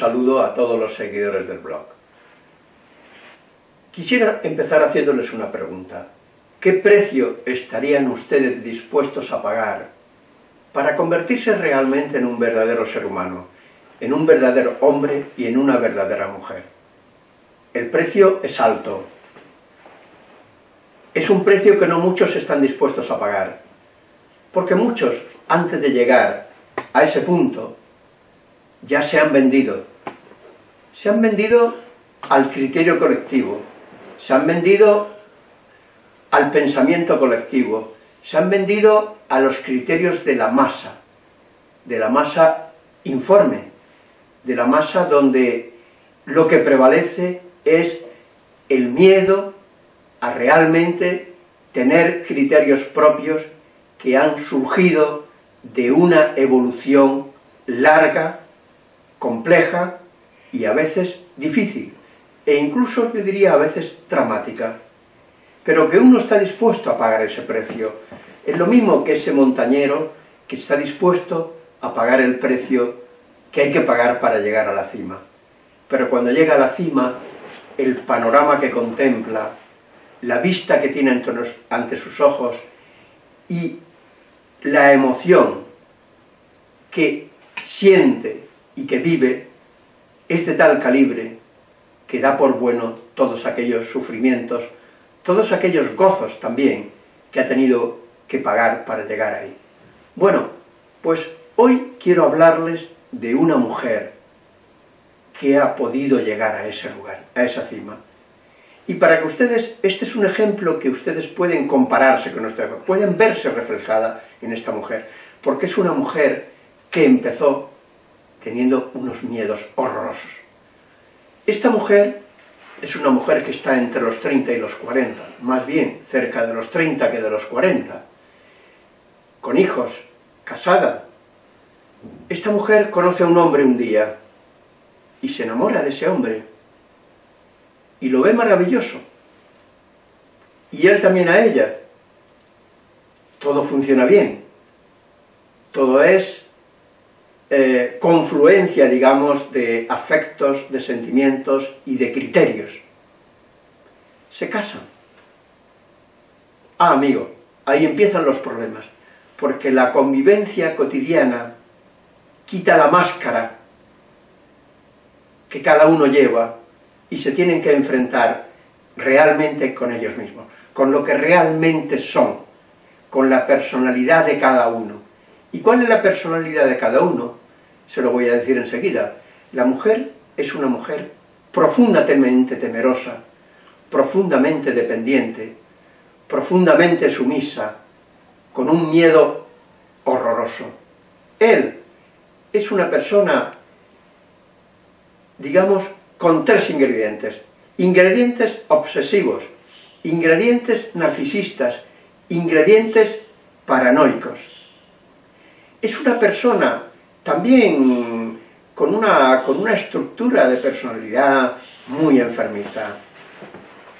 saludo a todos los seguidores del blog. Quisiera empezar haciéndoles una pregunta. ¿Qué precio estarían ustedes dispuestos a pagar para convertirse realmente en un verdadero ser humano, en un verdadero hombre y en una verdadera mujer? El precio es alto. Es un precio que no muchos están dispuestos a pagar, porque muchos, antes de llegar a ese punto, ya se han vendido. Se han vendido al criterio colectivo, se han vendido al pensamiento colectivo, se han vendido a los criterios de la masa, de la masa informe, de la masa donde lo que prevalece es el miedo a realmente tener criterios propios que han surgido de una evolución larga, compleja y a veces difícil, e incluso, yo diría, a veces dramática, pero que uno está dispuesto a pagar ese precio. Es lo mismo que ese montañero que está dispuesto a pagar el precio que hay que pagar para llegar a la cima. Pero cuando llega a la cima, el panorama que contempla, la vista que tiene ante sus ojos y la emoción que siente y que vive es de tal calibre que da por bueno todos aquellos sufrimientos, todos aquellos gozos también que ha tenido que pagar para llegar ahí. Bueno, pues hoy quiero hablarles de una mujer que ha podido llegar a ese lugar, a esa cima. Y para que ustedes, este es un ejemplo que ustedes pueden compararse con nuestra pueden verse reflejada en esta mujer, porque es una mujer que empezó teniendo unos miedos horrorosos. Esta mujer es una mujer que está entre los 30 y los 40, más bien cerca de los 30 que de los 40, con hijos, casada. Esta mujer conoce a un hombre un día y se enamora de ese hombre y lo ve maravilloso. Y él también a ella. Todo funciona bien. Todo es eh, confluencia, digamos, de afectos, de sentimientos y de criterios. Se casan. Ah, amigo, ahí empiezan los problemas, porque la convivencia cotidiana quita la máscara que cada uno lleva y se tienen que enfrentar realmente con ellos mismos, con lo que realmente son, con la personalidad de cada uno. ¿Y cuál es la personalidad de cada uno? Se lo voy a decir enseguida. La mujer es una mujer profundamente temerosa, profundamente dependiente, profundamente sumisa, con un miedo horroroso. Él es una persona, digamos, con tres ingredientes. Ingredientes obsesivos, ingredientes narcisistas, ingredientes paranoicos. Es una persona también con una, con una estructura de personalidad muy enfermiza,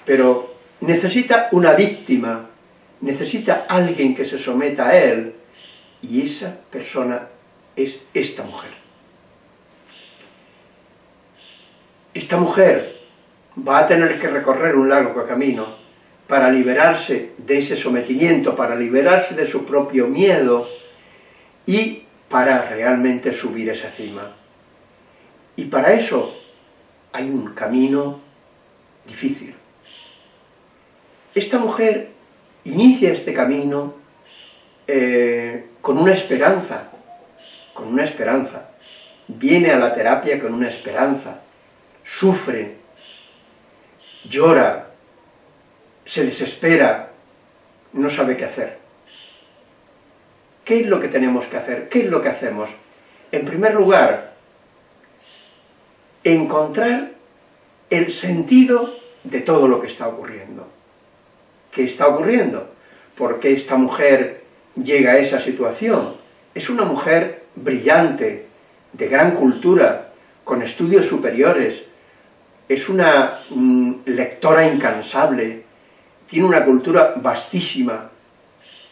pero necesita una víctima, necesita alguien que se someta a él, y esa persona es esta mujer. esta mujer va a tener que recorrer un largo camino para liberarse de ese sometimiento, para liberarse de su propio miedo y para realmente subir esa cima. Y para eso hay un camino difícil. Esta mujer inicia este camino eh, con una esperanza, con una esperanza. Viene a la terapia con una esperanza, sufre, llora, se desespera, no sabe qué hacer. ¿Qué es lo que tenemos que hacer? ¿Qué es lo que hacemos? En primer lugar, encontrar el sentido de todo lo que está ocurriendo. ¿Qué está ocurriendo? ¿Por qué esta mujer llega a esa situación? Es una mujer brillante, de gran cultura, con estudios superiores, es una mm, lectora incansable, tiene una cultura vastísima,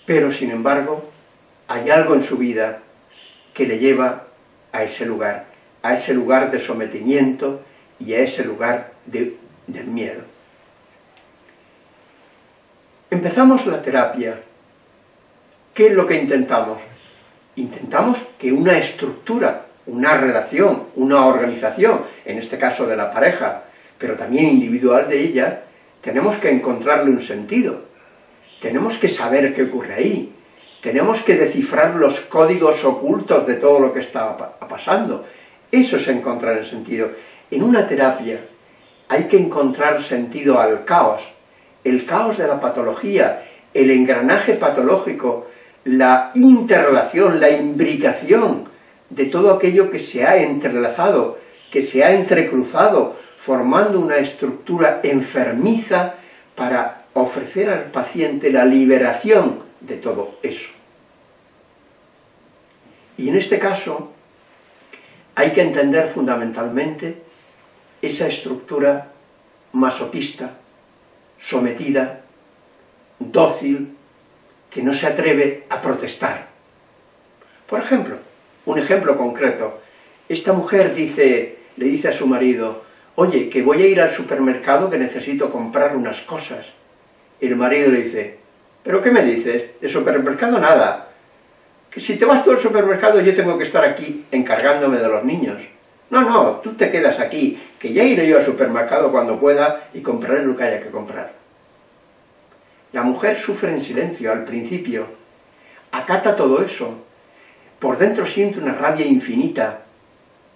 pero sin embargo hay algo en su vida que le lleva a ese lugar, a ese lugar de sometimiento y a ese lugar de, miedo. Empezamos la terapia. ¿Qué es lo que intentamos? Intentamos que una estructura, una relación, una organización, en este caso de la pareja, pero también individual de ella, tenemos que encontrarle un sentido. Tenemos que saber qué ocurre ahí. Tenemos que descifrar los códigos ocultos de todo lo que está pasando. Eso es encontrar el sentido. En una terapia hay que encontrar sentido al caos, el caos de la patología, el engranaje patológico, la interrelación, la imbricación de todo aquello que se ha entrelazado, que se ha entrecruzado, formando una estructura enfermiza para ofrecer al paciente la liberación de todo eso. Y en este caso hay que entender fundamentalmente esa estructura masoquista, sometida, dócil, que no se atreve a protestar. Por ejemplo, un ejemplo concreto, esta mujer dice, le dice a su marido, oye, que voy a ir al supermercado que necesito comprar unas cosas. El marido le dice, ¿pero qué me dices? De supermercado nada. Que si te vas tú al supermercado yo tengo que estar aquí encargándome de los niños. No, no, tú te quedas aquí, que ya iré yo al supermercado cuando pueda y compraré lo que haya que comprar. La mujer sufre en silencio al principio, acata todo eso, por dentro siente una rabia infinita,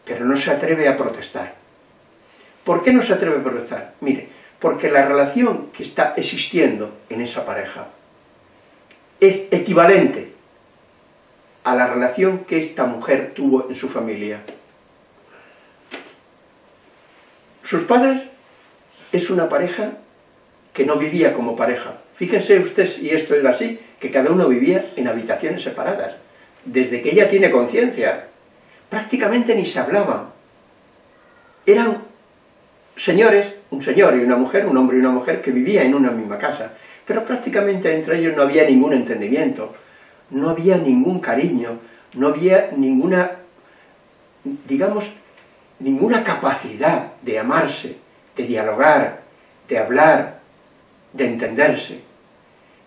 pero no se atreve a protestar. ¿Por qué no se atreve a protestar? Mire, porque la relación que está existiendo en esa pareja es equivalente a la relación que esta mujer tuvo en su familia. Sus padres es una pareja que no vivía como pareja. Fíjense ustedes, y esto es así, que cada uno vivía en habitaciones separadas. Desde que ella tiene conciencia, prácticamente ni se hablaban. Eran señores, un señor y una mujer, un hombre y una mujer, que vivían en una misma casa, pero prácticamente entre ellos no había ningún entendimiento, no había ningún cariño, no había ninguna, digamos, ninguna capacidad de amarse, de dialogar, de hablar, de entenderse.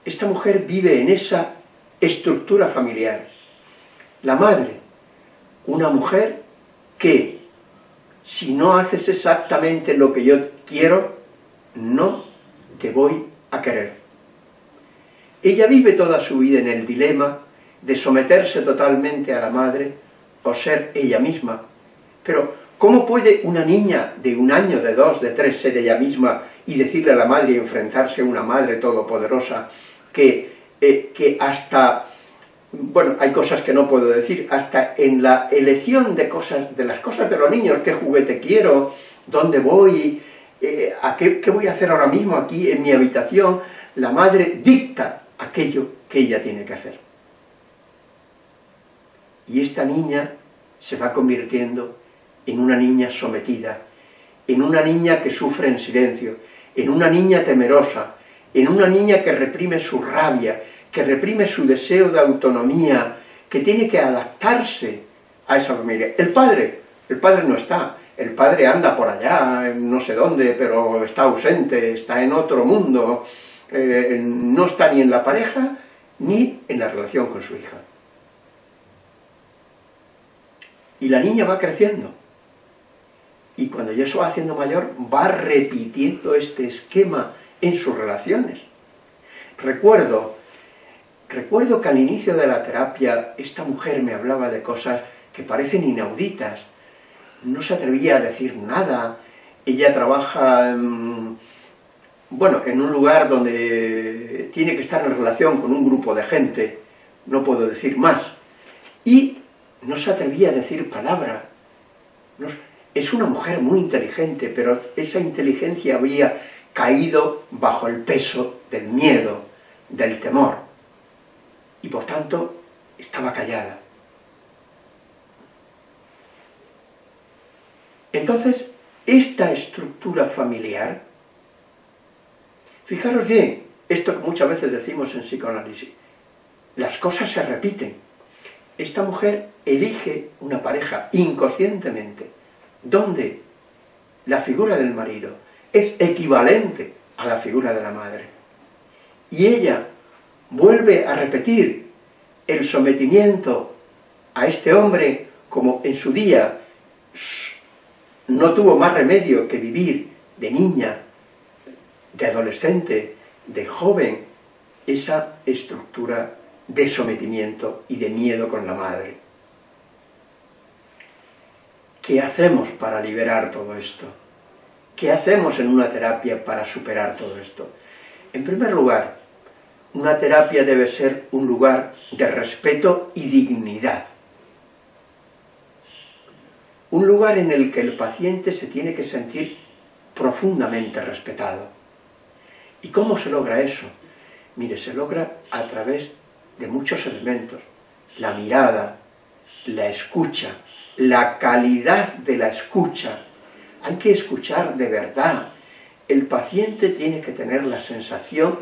Esta mujer vive en esa estructura familiar. La madre, una mujer que, si no haces exactamente lo que yo quiero, no te voy a querer. Ella vive toda su vida en el dilema de someterse totalmente a la madre o ser ella misma, pero ¿Cómo puede una niña de un año, de dos, de tres ser ella misma y decirle a la madre y enfrentarse a una madre todopoderosa que, eh, que hasta, bueno, hay cosas que no puedo decir, hasta en la elección de cosas, de las cosas de los niños, qué juguete quiero, dónde voy, eh, a qué, qué voy a hacer ahora mismo aquí en mi habitación, la madre dicta aquello que ella tiene que hacer. Y esta niña se va convirtiendo en una niña sometida, en una niña que sufre en silencio, en una niña temerosa, en una niña que reprime su rabia, que reprime su deseo de autonomía, que tiene que adaptarse a esa familia. El padre, el padre no está, el padre anda por allá, no sé dónde, pero está ausente, está en otro mundo, eh, no está ni en la pareja, ni en la relación con su hija. Y la niña va creciendo, y cuando ya se va haciendo mayor, va repitiendo este esquema en sus relaciones. Recuerdo, recuerdo que al inicio de la terapia esta mujer me hablaba de cosas que parecen inauditas, no se atrevía a decir nada, ella trabaja, bueno, en un lugar donde tiene que estar en relación con un grupo de gente, no puedo decir más, y no se atrevía a decir palabra, es una mujer muy inteligente, pero esa inteligencia había caído bajo el peso del miedo, del temor, y por tanto estaba callada. Entonces, esta estructura familiar, fijaros bien, esto que muchas veces decimos en psicoanálisis, las cosas se repiten. esta mujer elige una pareja inconscientemente, donde la figura del marido es equivalente a la figura de la madre. Y ella vuelve a repetir el sometimiento a este hombre como en su día no tuvo más remedio que vivir de niña, de adolescente, de joven, esa estructura de sometimiento y de miedo con la madre. ¿Qué hacemos para liberar todo esto? ¿Qué hacemos en una terapia para superar todo esto? En primer lugar, una terapia debe ser un lugar de respeto y dignidad. Un lugar en el que el paciente se tiene que sentir profundamente respetado. ¿Y cómo se logra eso? Mire, se logra a través de muchos elementos. La mirada, la escucha, la calidad de la escucha. Hay que escuchar de verdad. El paciente tiene que tener la sensación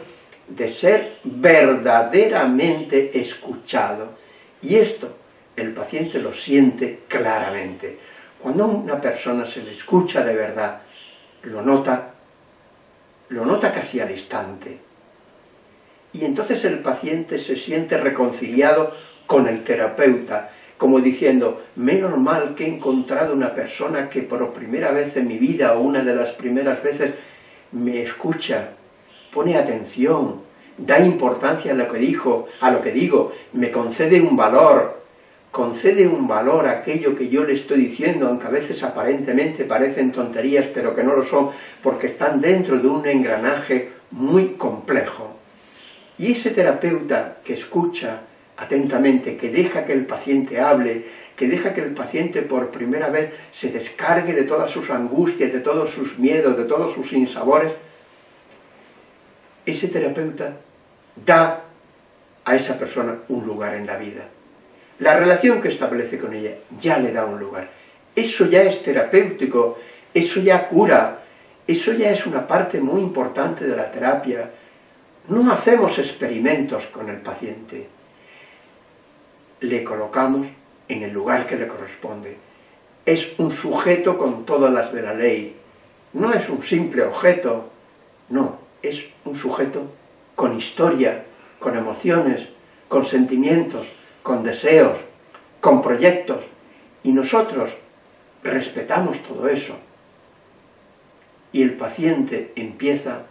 de ser verdaderamente escuchado. Y esto el paciente lo siente claramente. Cuando a una persona se le escucha de verdad, lo nota, lo nota casi al instante. Y entonces el paciente se siente reconciliado con el terapeuta, como diciendo, menos mal que he encontrado una persona que por primera vez en mi vida, o una de las primeras veces, me escucha, pone atención, da importancia a lo que dijo, a lo que digo, me concede un valor, concede un valor a aquello que yo le estoy diciendo, aunque a veces aparentemente parecen tonterías, pero que no lo son, porque están dentro de un engranaje muy complejo. Y ese terapeuta que escucha atentamente, que deja que el paciente hable, que deja que el paciente por primera vez se descargue de todas sus angustias, de todos sus miedos, de todos sus insabores, ese terapeuta da a esa persona un lugar en la vida. La relación que establece con ella ya le da un lugar. Eso ya es terapéutico, eso ya cura, eso ya es una parte muy importante de la terapia. No hacemos experimentos con el paciente. Le colocamos en el lugar que le corresponde. Es un sujeto con todas las de la ley. No es un simple objeto, no, es un sujeto con historia, con emociones, con sentimientos, con deseos, con proyectos, y nosotros respetamos todo eso. Y el paciente empieza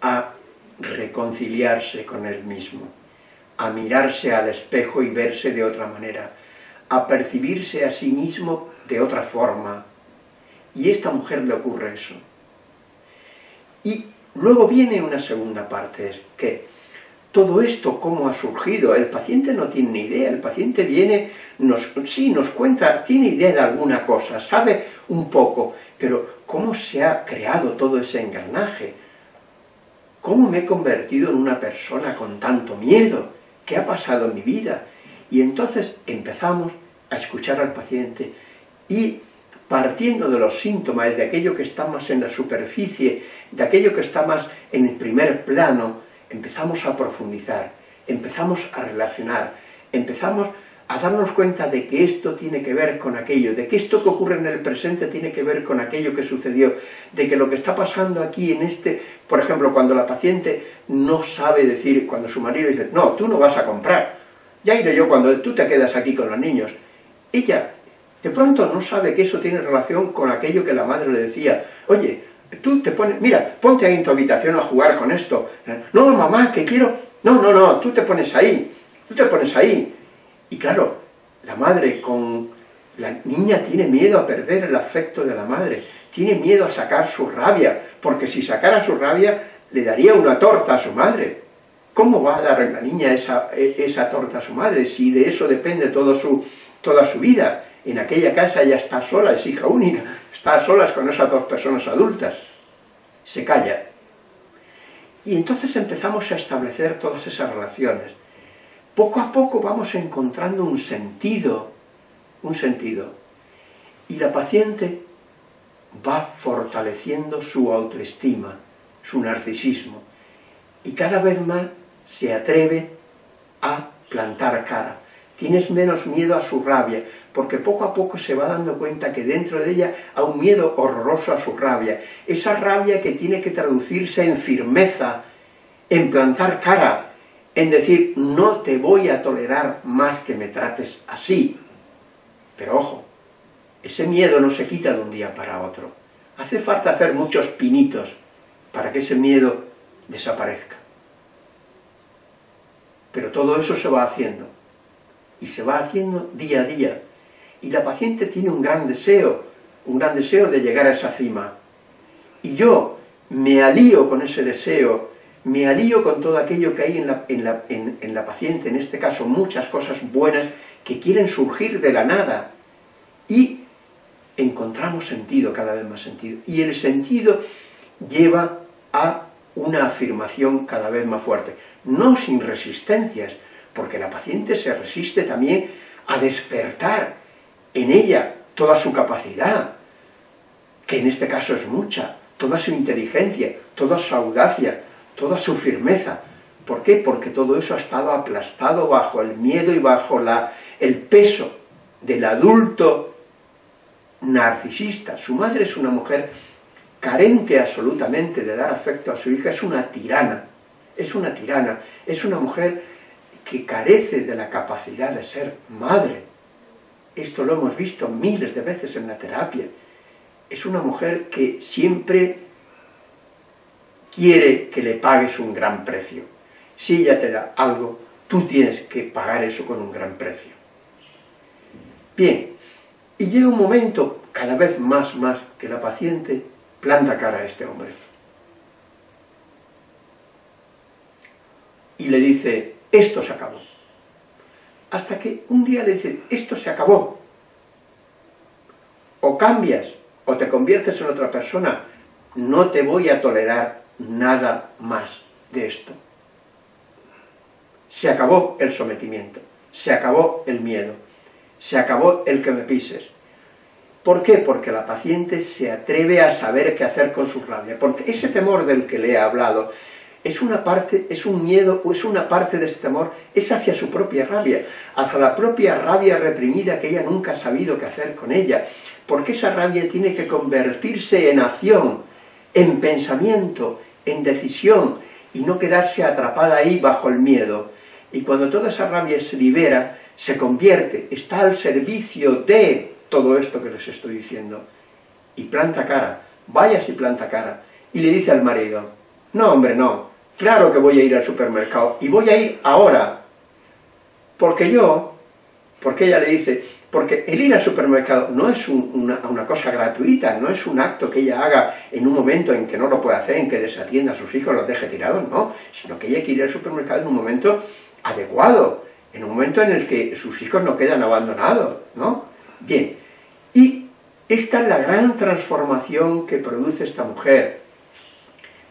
a reconciliarse con él mismo, a mirarse al espejo y verse de otra manera, a percibirse a sí mismo de otra forma. Y a esta mujer le ocurre eso. Y luego viene una segunda parte, es que todo esto, cómo ha surgido, el paciente no tiene ni idea, el paciente viene, nos, sí, nos cuenta, tiene idea de alguna cosa, sabe un poco, pero ¿cómo se ha creado todo ese engranaje? ¿Cómo me he convertido en una persona con tanto miedo? ¿Qué ha pasado en mi vida? Y entonces empezamos a escuchar al paciente y partiendo de los síntomas, de aquello que está más en la superficie, de aquello que está más en el primer plano, empezamos a profundizar, empezamos a relacionar, empezamos a darnos cuenta de que esto tiene que ver con aquello, de que esto que ocurre en el presente tiene que ver con aquello que sucedió, de que lo que está pasando aquí en este, por ejemplo, cuando la paciente no sabe decir, cuando su marido dice, no, tú no vas a comprar, ya iré yo cuando tú te quedas aquí con los niños, ella de pronto no sabe que eso tiene relación con aquello que la madre le decía. Oye, tú te pones, mira, ponte ahí en tu habitación a jugar con esto. No, mamá, que quiero... No, no, no, tú te pones ahí, tú te pones ahí. Y claro, la madre con... La niña tiene miedo a perder el afecto de la madre, tiene miedo a sacar su rabia, porque si sacara su rabia le daría una torta a su madre. ¿Cómo va a dar la niña esa, esa torta a su madre si de eso depende su, toda su vida? En aquella casa ella está sola, es hija única, está a solas con esas dos personas adultas. Se calla. Y entonces empezamos a establecer todas esas relaciones. Poco a poco vamos encontrando un sentido, un sentido. Y la paciente va fortaleciendo su autoestima, su narcisismo, y cada vez más se atreve a plantar cara, tienes menos miedo a su rabia, porque poco a poco se va dando cuenta que dentro de ella hay un miedo horroroso a su rabia, esa rabia que tiene que traducirse en firmeza, en plantar cara, en decir, no te voy a tolerar más que me trates así. Pero ojo, ese miedo no se quita de un día para otro. Hace falta hacer muchos pinitos para que ese miedo desaparezca. Pero todo eso se va haciendo, y se va haciendo día a día. Y la paciente tiene un gran deseo, un gran deseo de llegar a esa cima. Y yo me alío con ese deseo, me alío con todo aquello que hay en la, en la, en la paciente, en este caso muchas cosas buenas que quieren surgir de la nada. Y encontramos sentido, cada vez más sentido. Y el sentido lleva a una afirmación cada vez más fuerte, no sin resistencias, porque la paciente se resiste también a despertar en ella toda su capacidad, que en este caso es mucha, toda su inteligencia, toda su audacia, toda su firmeza. ¿Por qué? Porque todo eso ha estado aplastado bajo el miedo y bajo la, el peso del adulto narcisista. Su madre es una mujer carente absolutamente de dar afecto a su hija, es una tirana, es una tirana, es una mujer que carece de la capacidad de ser madre. Esto lo hemos visto miles de veces en la terapia. Es una mujer que siempre quiere que le pagues un gran precio. Si ella te da algo, tú tienes que pagar eso con un gran precio. Bien, y llega un momento, cada vez más, más, que la paciente planta cara a este hombre. Y le dice, esto se acabó. Hasta que un día le dice, esto se acabó. O cambias, o te conviertes en otra persona, no te voy a tolerar nada más de esto. Se acabó el sometimiento, se acabó el miedo, se acabó el que me pises. ¿Por qué? Porque la paciente se atreve a saber qué hacer con su rabia, porque ese temor del que le he hablado es una parte, es un miedo, o es una parte de este temor, es hacia su propia rabia, hacia la propia rabia reprimida que ella nunca ha sabido qué hacer con ella, porque esa rabia tiene que convertirse en acción, en pensamiento, en decisión, y no quedarse atrapada ahí bajo el miedo. Y cuando toda esa rabia se libera, se convierte, está al servicio de todo esto que les estoy diciendo. Y planta cara, vaya si planta cara, y le dice al marido, no hombre, no, claro que voy a ir al supermercado, y voy a ir ahora, porque yo, porque ella le dice, porque el ir al supermercado no es una, una, cosa gratuita, no es un acto que ella haga en un momento en que no lo puede hacer, en que desatienda a sus hijos, los deje tirados, no, sino que ella quiere ir al supermercado en un momento adecuado, en un momento en el que sus hijos no quedan abandonados, ¿no? Bien, y esta es la gran transformación que produce esta mujer,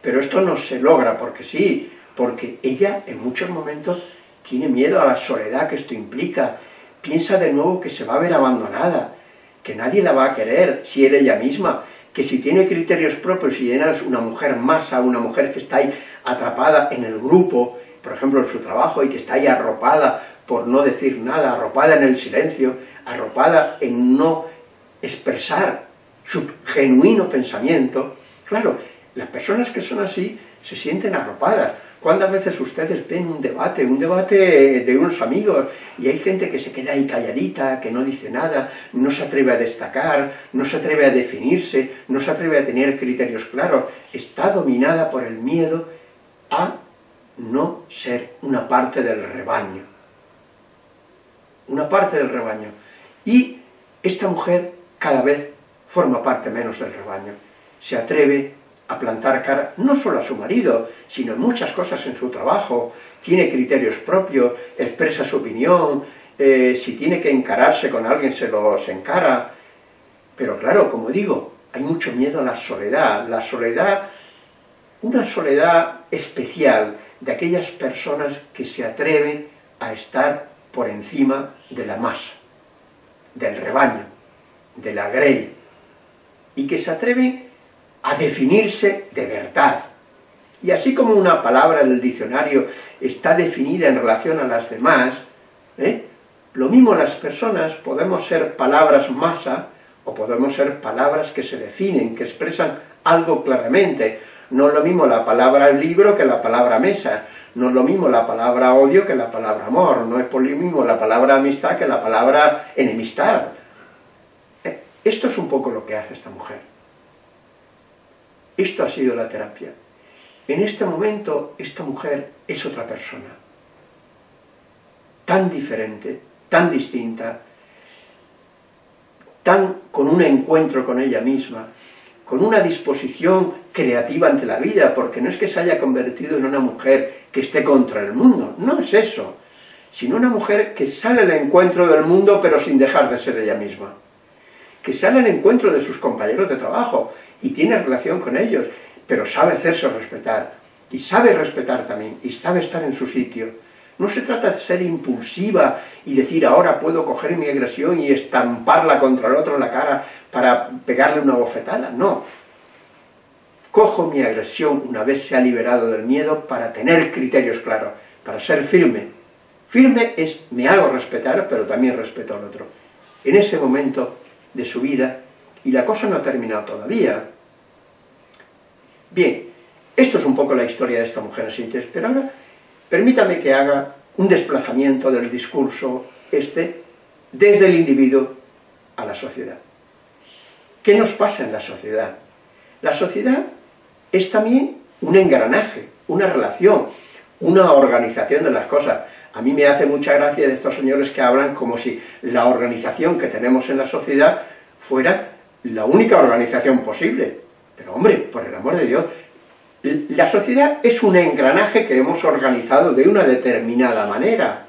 pero esto no se logra porque sí, porque ella en muchos momentos tiene miedo a la soledad que esto implica, piensa de nuevo que se va a ver abandonada, que nadie la va a querer, si es ella misma, que si tiene criterios propios, ella es una mujer masa, una mujer que está ahí atrapada en el grupo, por ejemplo en su trabajo, y que está ahí arropada por no decir nada, arropada en el silencio, arropada en no expresar su genuino pensamiento, claro, las personas que son así se sienten arropadas. ¿Cuántas veces ustedes ven un debate, un debate de unos amigos, y hay gente que se queda ahí calladita, que no dice nada, no se atreve a destacar, no se atreve a definirse, no se atreve a tener criterios claros, está dominada por el miedo a no ser una parte del rebaño. Una parte del rebaño. Y esta mujer cada vez forma parte menos del rebaño. Se atreve a plantar cara no solo a su marido, sino muchas cosas en su trabajo, tiene criterios propios, expresa su opinión, eh, si tiene que encararse con alguien se los encara, pero claro, como digo, hay mucho miedo a la soledad, la soledad, una soledad especial de aquellas personas que se atreven a estar por encima de la masa, del rebaño, de la grey, y que se atreven a definirse de verdad. Y así como una palabra del diccionario está definida en relación a las demás, ¿eh? Lo mismo las personas podemos ser palabras masa o podemos ser palabras que se definen, que expresan algo claramente. No es lo mismo la palabra libro que la palabra mesa, no es lo mismo la palabra odio que la palabra amor, no es por lo mismo la palabra amistad que la palabra enemistad. Eh, esto es un poco lo que hace esta mujer. Esto ha sido la terapia. En este momento, esta mujer es otra persona. Tan diferente, tan distinta, tan con un encuentro con ella misma, con una disposición creativa ante la vida, porque no es que se haya convertido en una mujer que esté contra el mundo, no es eso, sino una mujer que sale al encuentro del mundo pero sin dejar de ser ella misma, que sale al encuentro de sus compañeros de trabajo y tiene relación con ellos, pero sabe hacerse respetar, y sabe respetar también, y sabe estar en su sitio, no se trata de ser impulsiva y decir ahora puedo coger mi agresión y estamparla contra el otro en la cara para pegarle una bofetada, no. Cojo mi agresión una vez se ha liberado del miedo para tener criterios claros, para ser firme. Firme es me hago respetar, pero también respeto al otro. En ese momento de su vida, y la cosa no ha terminado todavía. Bien, esto es un poco la historia de esta mujer así, pero ahora Permítame que haga un desplazamiento del discurso este desde el individuo a la sociedad. ¿Qué nos pasa en la sociedad? La sociedad es también un engranaje, una relación, una organización de las cosas. A mí me hace mucha gracia de estos señores que hablan como si la organización que tenemos en la sociedad fuera la única organización posible. Pero hombre, por el amor de Dios, la sociedad es un engranaje que hemos organizado de una determinada manera.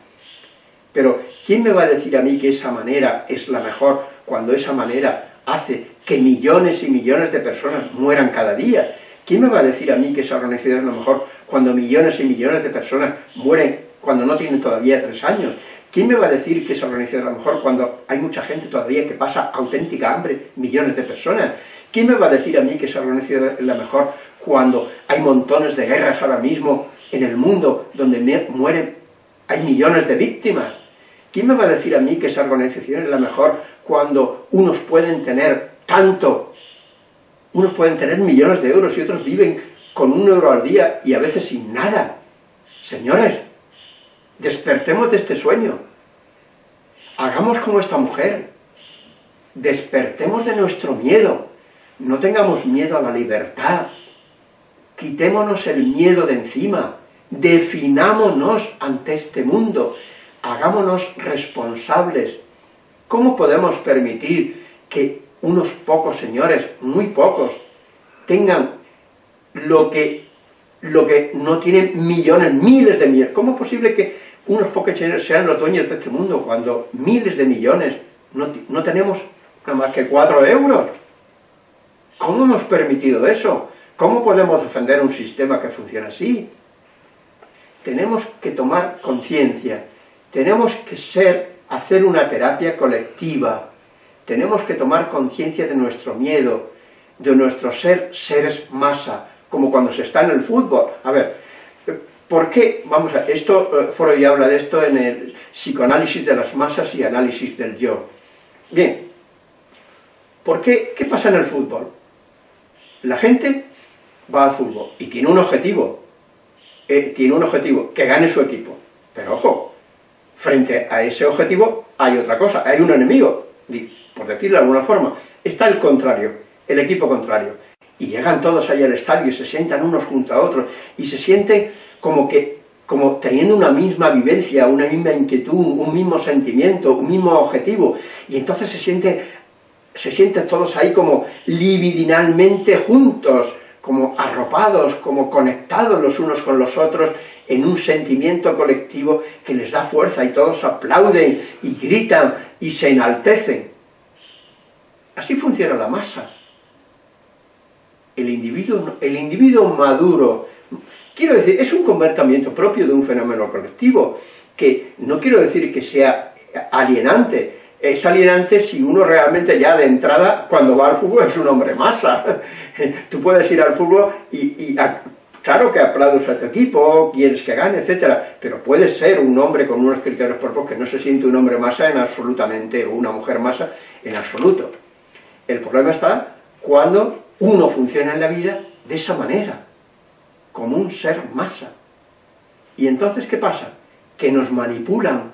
Pero, ¿quién me va a decir a mí que esa manera es la mejor cuando esa manera hace que millones y millones de personas mueran cada día? ¿Quién me va a decir a mí que esa organización es la mejor cuando millones y millones de personas mueren cuando no tienen todavía tres años? ¿Quién me va a decir que esa organización es la mejor cuando hay mucha gente todavía que pasa auténtica hambre, millones de personas? ¿Quién me va a decir a mí que esa organización es la mejor cuando hay montones de guerras ahora mismo en el mundo donde mueren, hay millones de víctimas. ¿Quién me va a decir a mí que esa organización es la mejor cuando unos pueden tener tanto, unos pueden tener millones de euros y otros viven con un euro al día y a veces sin nada? Señores, despertemos de este sueño. Hagamos como esta mujer. Despertemos de nuestro miedo. No tengamos miedo a la libertad, quitémonos el miedo de encima, definámonos ante este mundo, hagámonos responsables. ¿Cómo podemos permitir que unos pocos señores, muy pocos, tengan lo que, lo que no tienen millones, miles de millones? ¿Cómo es posible que unos señores sean los dueños de este mundo cuando miles de millones no, no tenemos nada más que cuatro euros? ¿Cómo hemos permitido eso? ¿Cómo podemos defender un sistema que funciona así? Tenemos que tomar conciencia, tenemos que ser, hacer una terapia colectiva, tenemos que tomar conciencia de nuestro miedo, de nuestro ser seres masa, como cuando se está en el fútbol. A ver, ¿por qué? Vamos a esto, eh, Freud ya habla de esto en el psicoanálisis de las masas y análisis del yo. Bien, ¿por qué? ¿Qué pasa en el fútbol? La gente va al fútbol y tiene un objetivo, eh, tiene un objetivo, que gane su equipo. Pero ojo, frente a ese objetivo hay otra cosa, hay un enemigo, por decirlo de alguna forma, está el contrario, el equipo contrario. Y llegan todos ahí al estadio y se sientan unos junto a otros y se sienten como que como teniendo una misma vivencia, una misma inquietud, un mismo sentimiento, un mismo objetivo, y entonces se sienten, se sienten todos ahí como libidinalmente juntos, como arropados, como conectados los unos con los otros en un sentimiento colectivo que les da fuerza y todos aplauden y gritan y se enaltecen. Así funciona la masa. El individuo, el individuo maduro, quiero decir, es un convertimiento propio de un fenómeno colectivo, que no quiero decir que sea alienante, es alienante si uno realmente ya de entrada, cuando va al fútbol, es un hombre masa. Tú puedes ir al fútbol y, Claro que aplaudes a tu equipo, quieres que gane, etcétera, pero puedes ser un hombre con unos criterios propios que no se siente un hombre masa en absolutamente, o una mujer masa en absoluto. El problema está cuando uno funciona en la vida de esa manera, como un ser masa. Y entonces, ¿qué pasa? Que nos manipulan,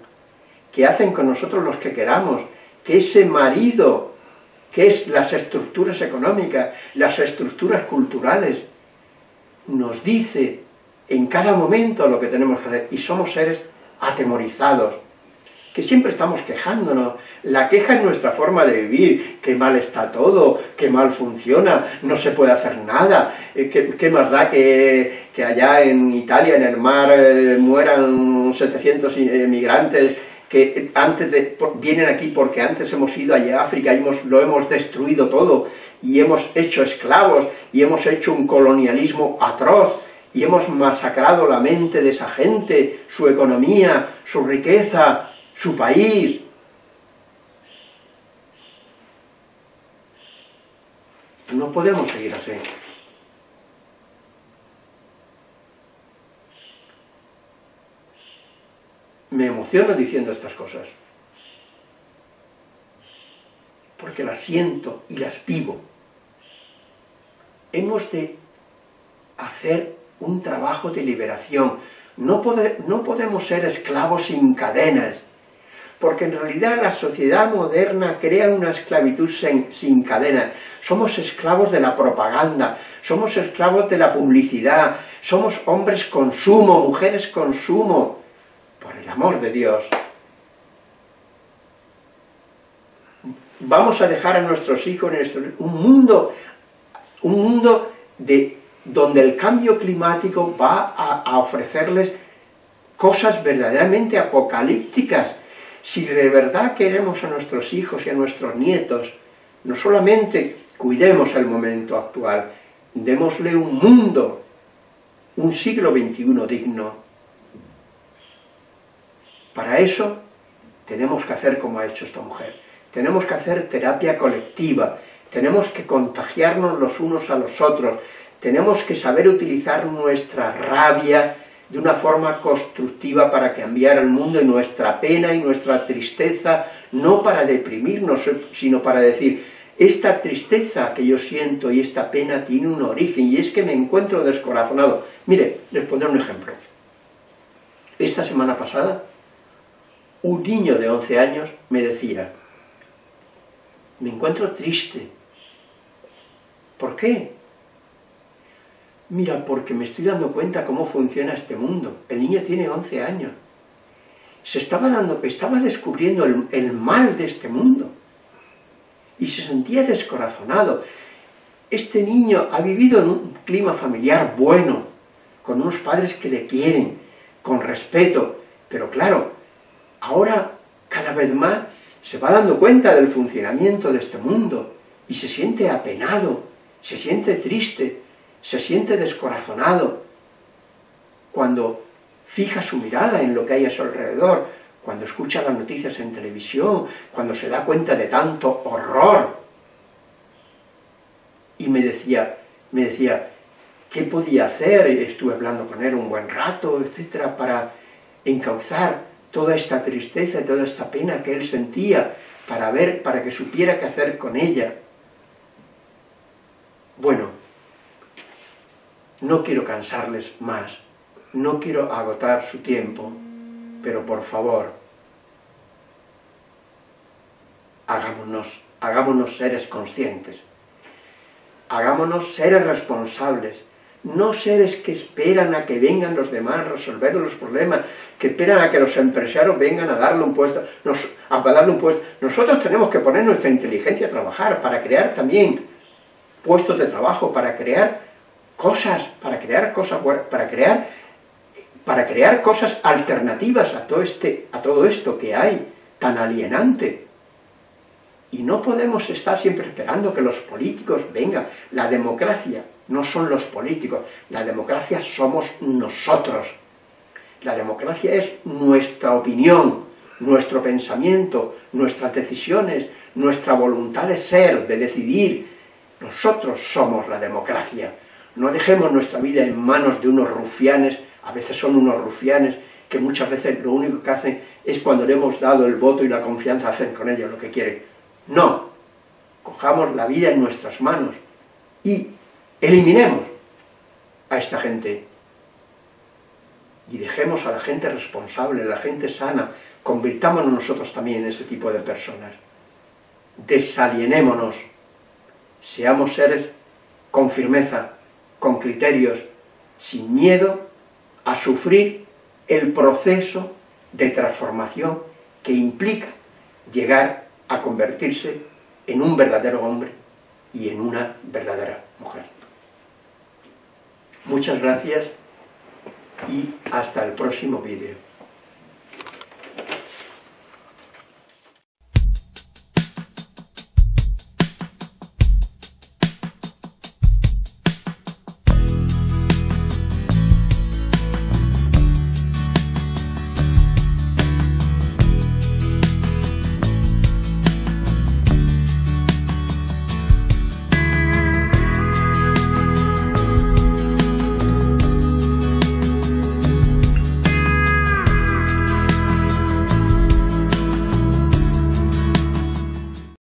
que hacen con nosotros los que queramos, que ese marido, que es las estructuras económicas, las estructuras culturales, nos dice en cada momento lo que tenemos que hacer, y somos seres atemorizados, que siempre estamos quejándonos. La queja es nuestra forma de vivir, que mal está todo, que mal funciona, no se puede hacer nada, eh, ¿qué, más da que, allá en Italia, en el mar, eh, mueran 700 inmigrantes que antes de, vienen aquí porque antes hemos ido allá a África y hemos, lo hemos destruido todo, y hemos hecho esclavos, y hemos hecho un colonialismo atroz, y hemos masacrado la mente de esa gente, su economía, su riqueza, su país. No podemos seguir así. Me emociono diciendo estas cosas. Porque las siento y las vivo. Hemos de hacer un trabajo de liberación. No, no podemos ser esclavos sin cadenas, porque en realidad la sociedad moderna crea una esclavitud sin, cadenas. Somos esclavos de la propaganda, somos esclavos de la publicidad, somos hombres consumo, mujeres consumo, por el amor de Dios. Vamos a dejar a nuestros hijos un mundo, un mundo de, donde el cambio climático va a ofrecerles cosas verdaderamente apocalípticas, si de verdad queremos a nuestros hijos y a nuestros nietos, no solamente cuidemos el momento actual, démosle un mundo, un siglo XXI digno. Para eso tenemos que hacer como ha hecho esta mujer. Tenemos que hacer terapia colectiva, tenemos que contagiarnos los unos a los otros, tenemos que saber utilizar nuestra rabia, de una forma constructiva para cambiar el mundo y nuestra pena y nuestra tristeza, no para deprimirnos, sino para decir, esta tristeza que yo siento y esta pena tiene un origen, y es que me encuentro descorazonado. Mire, les pondré un ejemplo. Esta semana pasada, un niño de 11 años me decía, me encuentro triste. ¿Por qué? Mira, porque me estoy dando cuenta cómo funciona este mundo. El niño tiene 11 años. Se estaba dando, estaba descubriendo el, mal de este mundo. Y se sentía descorazonado. Este niño ha vivido en un clima familiar bueno, con unos padres que le quieren, con respeto, pero claro, ahora cada vez más se va dando cuenta del funcionamiento de este mundo y se siente apenado, se siente triste, se siente descorazonado cuando fija su mirada en lo que hay a su alrededor, cuando escucha las noticias en televisión, cuando se da cuenta de tanto horror. Y me decía, me decía, ¿qué podía hacer? Estuve hablando con él un buen rato, etcétera, para encauzar toda esta tristeza y toda esta pena que él sentía, para ver, para que supiera qué hacer con ella. Bueno, no quiero cansarles más, no quiero agotar su tiempo, pero por favor, hagámonos, hagámonos seres conscientes, hagámonos seres responsables, no seres que esperan a que vengan los demás a resolver los problemas, que esperan a que los empresarios vengan a darle un puesto, a darle un puesto. Nosotros tenemos que poner nuestra inteligencia a trabajar para crear también puestos de trabajo, para crear cosas, para crear cosas, para crear, para crear cosas alternativas a todo, este, a todo esto que hay, tan alienante. Y no podemos estar siempre esperando que los políticos vengan. La democracia no son los políticos, la democracia somos nosotros. La democracia es nuestra opinión, nuestro pensamiento, nuestras decisiones, nuestra voluntad de ser, de decidir. Nosotros somos la democracia No dejemos nuestra vida en manos de unos rufianes, a veces son unos rufianes, que muchas veces lo único que hacen es cuando le hemos dado el voto y la confianza, hacen con ellos lo que quieren. No, cojamos la vida en nuestras manos y eliminemos a esta gente. Y dejemos a la gente responsable, a la gente sana, convirtámonos nosotros también en ese tipo de personas. Desalienémonos, seamos seres con firmeza, con criterios, sin miedo a sufrir el proceso de transformación que implica llegar a convertirse en un verdadero hombre y en una verdadera mujer. Muchas gracias y hasta el próximo vídeo.